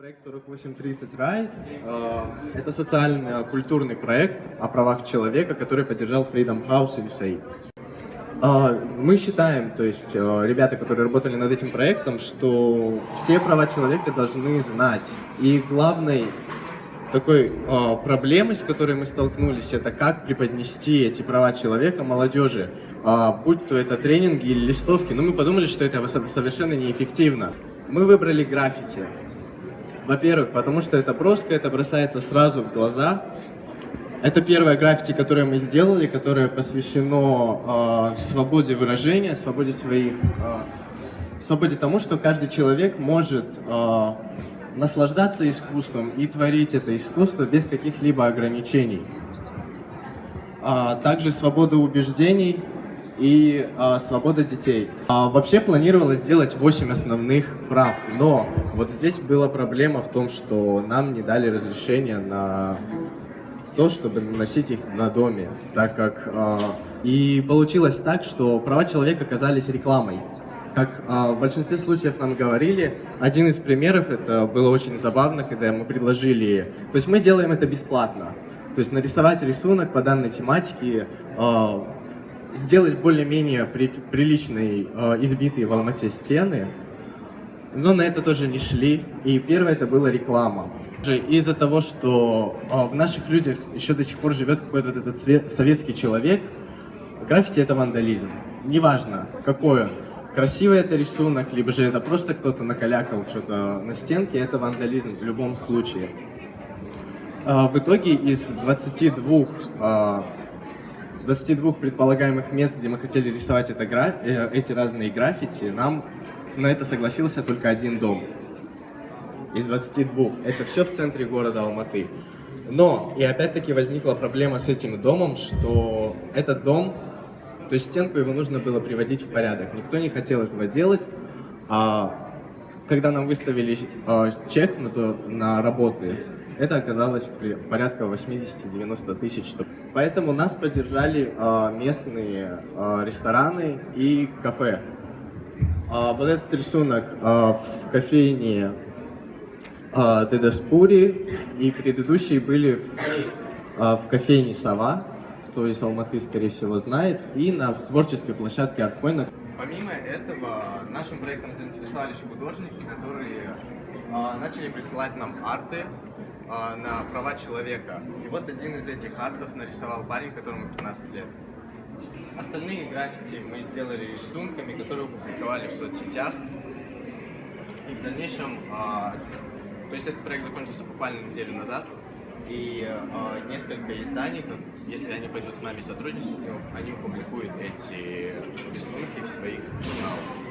Проект 4830 Rights э, – это социально-культурный проект о правах человека, который поддержал Freedom House и USAID. Э, мы считаем, то есть э, ребята, которые работали над этим проектом, что все права человека должны знать. И главной такой э, проблемой, с которой мы столкнулись, это как преподнести эти права человека молодежи, э, будь то это тренинги или листовки. Но мы подумали, что это совершенно неэффективно. Мы выбрали граффити. Во-первых, потому что это броско, это бросается сразу в глаза. Это первое граффити, которое мы сделали, которое посвящено э, свободе выражения, свободе своих, э, свободе тому, что каждый человек может э, наслаждаться искусством и творить это искусство без каких-либо ограничений. А также свобода убеждений и а, свобода детей. А, вообще планировалось сделать 8 основных прав, но вот здесь была проблема в том, что нам не дали разрешения на то, чтобы носить их на доме, так как... А, и получилось так, что права человека оказались рекламой. Как а, в большинстве случаев нам говорили, один из примеров, это было очень забавно, когда мы предложили... То есть мы делаем это бесплатно. То есть нарисовать рисунок по данной тематике, а, сделать более-менее при, приличные, э, избитые в Алмате стены, но на это тоже не шли. И первое это была реклама. Из-за того, что э, в наших людях еще до сих пор живет какой-то вот этот цвет, советский человек, граффити это вандализм. Неважно, какой он. Красивый это рисунок, либо же это просто кто-то накалякал что-то на стенке, это вандализм в любом случае. Э, в итоге из 22 э, 22 предполагаемых мест, где мы хотели рисовать это гра... Э, эти разные граффити, нам на это согласился только один дом. Из 22. Это все в центре города Алматы. Но, и опять-таки возникла проблема с этим домом, что этот дом, то есть стенку его нужно было приводить в порядок. Никто не хотел этого делать. А когда нам выставили э, чек на, то, на работы, это оказалось порядка 80-90 тысяч. Поэтому нас поддержали э, местные э, рестораны и кафе. Э, вот этот рисунок э, в кофейне э, Дедаспури и предыдущие были в, э, в кофейне Сова, кто из Алматы, скорее всего, знает, и на творческой площадке Арткоина. Помимо этого, нашим проектом заинтересовались художники, которые э, начали присылать нам арты э, на права человека. И вот один из этих артов нарисовал парень, которому 15 лет. Остальные граффити мы сделали рисунками, которые опубликовали в соцсетях. И в дальнейшем, э, то есть этот проект закончился буквально неделю назад, и э, несколько изданий, если они пойдут с нами сотрудничать, они опубликуют эти рисунки в своих журналах.